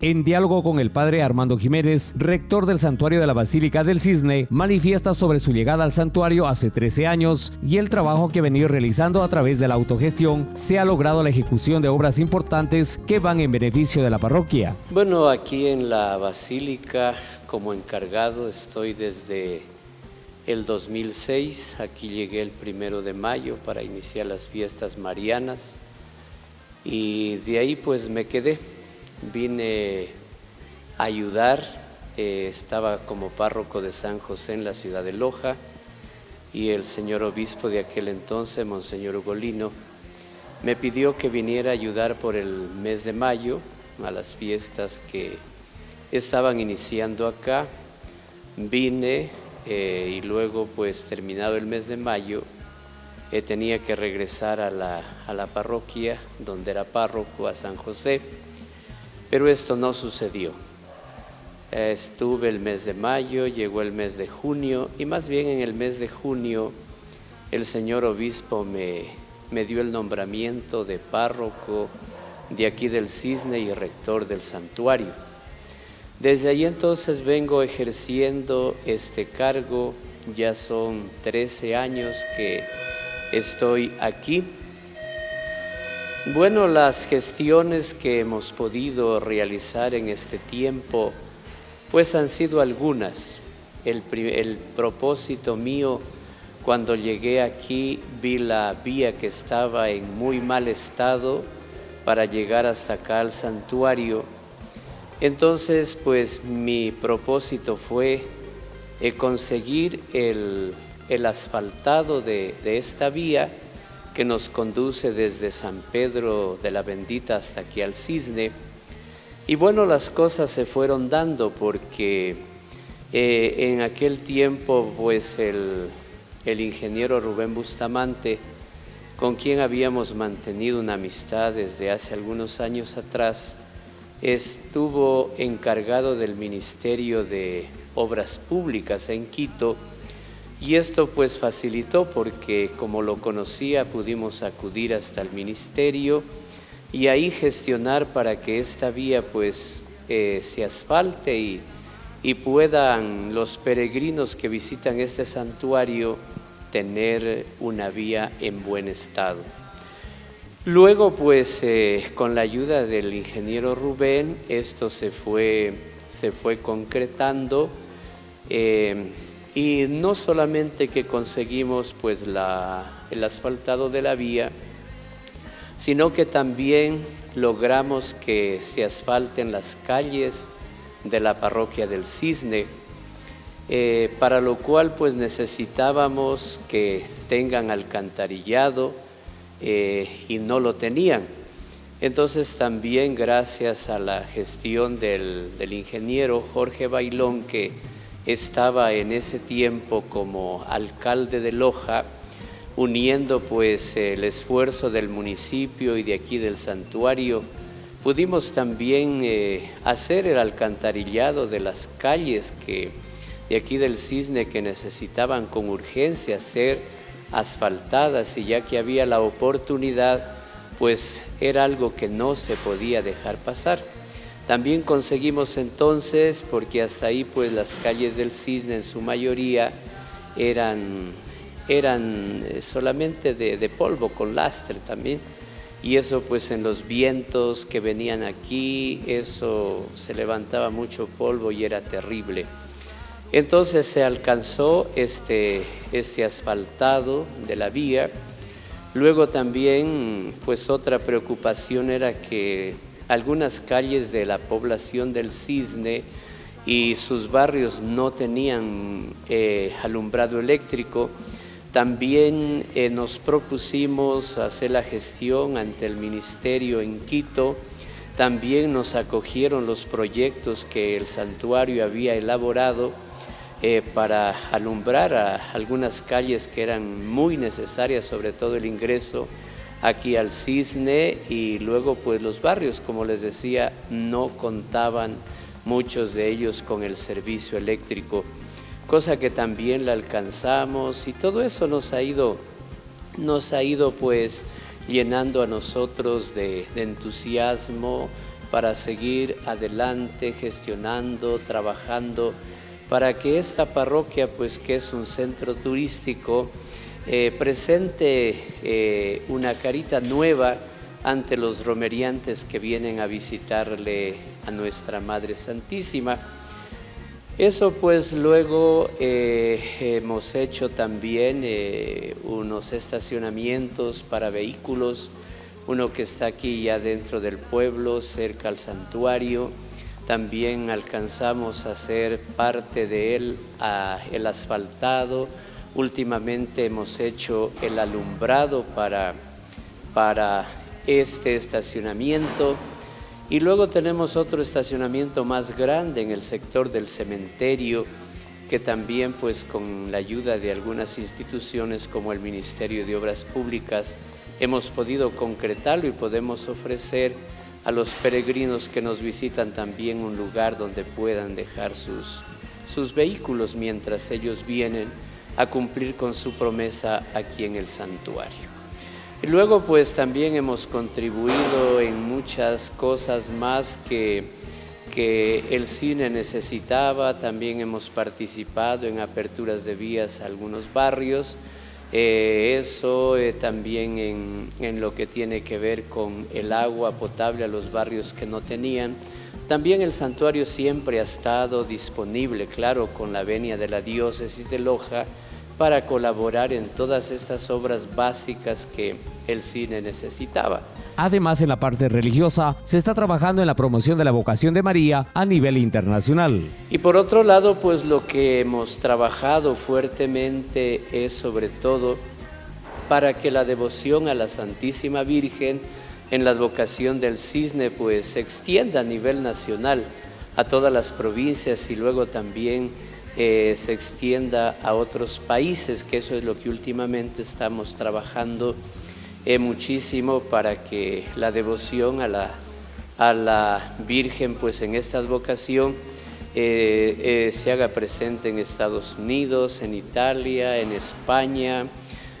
En diálogo con el padre Armando Jiménez, rector del santuario de la Basílica del Cisne, manifiesta sobre su llegada al santuario hace 13 años y el trabajo que ha venido realizando a través de la autogestión se ha logrado la ejecución de obras importantes que van en beneficio de la parroquia. Bueno, aquí en la Basílica como encargado estoy desde el 2006, aquí llegué el primero de mayo para iniciar las fiestas marianas y de ahí pues me quedé vine a ayudar, eh, estaba como párroco de San José en la ciudad de Loja y el señor obispo de aquel entonces, Monseñor Ugolino, me pidió que viniera a ayudar por el mes de mayo a las fiestas que estaban iniciando acá. Vine eh, y luego pues terminado el mes de mayo eh, tenía que regresar a la, a la parroquia donde era párroco, a San José pero esto no sucedió. Estuve el mes de mayo, llegó el mes de junio y más bien en el mes de junio el señor obispo me, me dio el nombramiento de párroco de aquí del Cisne y rector del santuario. Desde ahí entonces vengo ejerciendo este cargo, ya son 13 años que estoy aquí bueno, las gestiones que hemos podido realizar en este tiempo, pues han sido algunas. El, propósito mío cuando llegué aquí vi la vía que estaba en muy mal estado para llegar hasta acá al santuario. Entonces, pues mi propósito fue eh, conseguir el, asfaltado de esta vía que nos conduce desde San Pedro de la Bendita hasta aquí al Cisne. Y bueno, las cosas se fueron dando porque eh, en aquel tiempo, pues el, el ingeniero Rubén Bustamante, con quien habíamos mantenido una amistad desde hace algunos años atrás, estuvo encargado del Ministerio de Obras Públicas en Quito y esto pues facilitó porque como lo conocía pudimos acudir hasta el ministerio y ahí gestionar para que esta vía pues eh, se asfalte y, y puedan los peregrinos que visitan este santuario tener una vía en buen estado. Luego pues eh, con la ayuda del ingeniero Rubén esto se fue, se fue concretando. Eh, y no solamente que conseguimos pues el asfaltado de la vía, sino que también logramos que se asfalten las calles de la parroquia del Cisne, eh, para lo cual pues necesitábamos que tengan alcantarillado eh, y no lo tenían. Entonces también gracias a la gestión del, del ingeniero Jorge Bailón que estaba en ese tiempo como alcalde de Loja, uniendo pues el esfuerzo del municipio y de aquí del santuario, pudimos también eh, hacer el alcantarillado de las calles que de aquí del Cisne que necesitaban con urgencia ser asfaltadas y ya que había la oportunidad, pues era algo que no se podía dejar pasar. También conseguimos entonces, porque hasta ahí pues las calles del Cisne en su mayoría eran, eran eh, solamente de, polvo con lastre también, y eso pues en los vientos que venían aquí, eso se levantaba mucho polvo y era terrible. Entonces se alcanzó este, este asfaltado de la vía, luego también pues otra preocupación era que algunas calles de la población del Cisne y sus barrios no tenían eh, alumbrado eléctrico, también eh, nos propusimos hacer la gestión ante el ministerio en Quito, también nos acogieron los proyectos que el santuario había elaborado eh, para alumbrar a algunas calles que eran muy necesarias, sobre todo el ingreso aquí al Cisne y luego pues los barrios, como les decía, no contaban muchos de ellos con el servicio eléctrico, cosa que también la alcanzamos y todo eso nos ha ido, nos ha ido pues llenando a nosotros de, entusiasmo para seguir adelante, gestionando, trabajando, para que esta parroquia, pues que es un centro turístico, eh, presente eh, una carita nueva ante los romeriantes que vienen a visitarle a nuestra Madre Santísima. Eso pues luego eh, hemos hecho también unos estacionamientos para vehículos, uno que está aquí ya dentro del pueblo, cerca al santuario. También alcanzamos a hacer parte de él el asfaltado. Últimamente hemos hecho el alumbrado para, para este estacionamiento. Y luego tenemos otro estacionamiento más grande en el sector del cementerio, que también pues con la ayuda de algunas instituciones como el Ministerio de Obras Públicas hemos podido concretarlo y podemos ofrecer a los peregrinos que nos visitan también un lugar donde puedan dejar sus, sus vehículos mientras ellos vienen a cumplir con su promesa aquí en el santuario. Y luego pues también hemos contribuido en muchas cosas más que, que el cine necesitaba, también hemos participado en aperturas de vías a algunos barrios, eh, eso eh, también en, en, lo que tiene que ver con el agua potable a los barrios que no tenían. También el santuario siempre ha estado disponible, claro, con la venia de la diócesis de Loja, para colaborar en todas estas obras básicas que el cine necesitaba. Además, en la parte religiosa, se está trabajando en la promoción de la vocación de María a nivel internacional. Y por otro lado, pues lo que hemos trabajado fuertemente es sobre todo para que la devoción a la Santísima Virgen en la vocación del cisne pues se extienda a nivel nacional a todas las provincias y luego también eh, se extienda a otros países, que eso es lo que últimamente estamos trabajando eh, muchísimo para que la devoción a la, a la Virgen, pues en esta advocación, eh, se haga presente en Estados Unidos, en Italia, en España,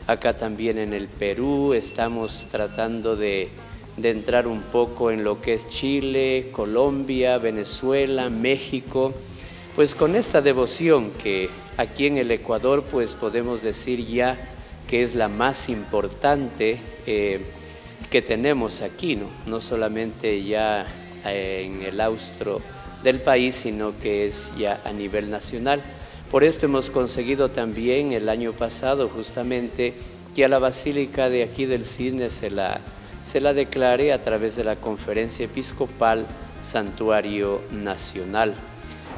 acá también en el Perú, estamos tratando de, de entrar un poco en lo que es Chile, Colombia, Venezuela, México, pues con esta devoción que aquí en el Ecuador pues podemos decir ya que es la más importante eh, que tenemos aquí, ¿no? no solamente ya eh, en el austro del país, sino que es ya a nivel nacional. Por esto hemos conseguido también el año pasado justamente que a la Basílica de aquí del Cisne se la, se la declare a través de la Conferencia Episcopal Santuario Nacional.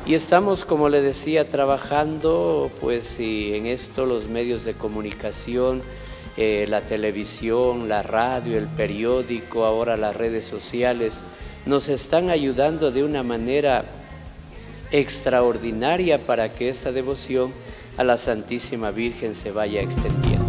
Y estamos, como le decía, trabajando pues en esto los medios de comunicación, eh, la televisión, la radio, el periódico, ahora las redes sociales, nos están ayudando de una manera extraordinaria para que esta devoción a la Santísima Virgen se vaya extendiendo.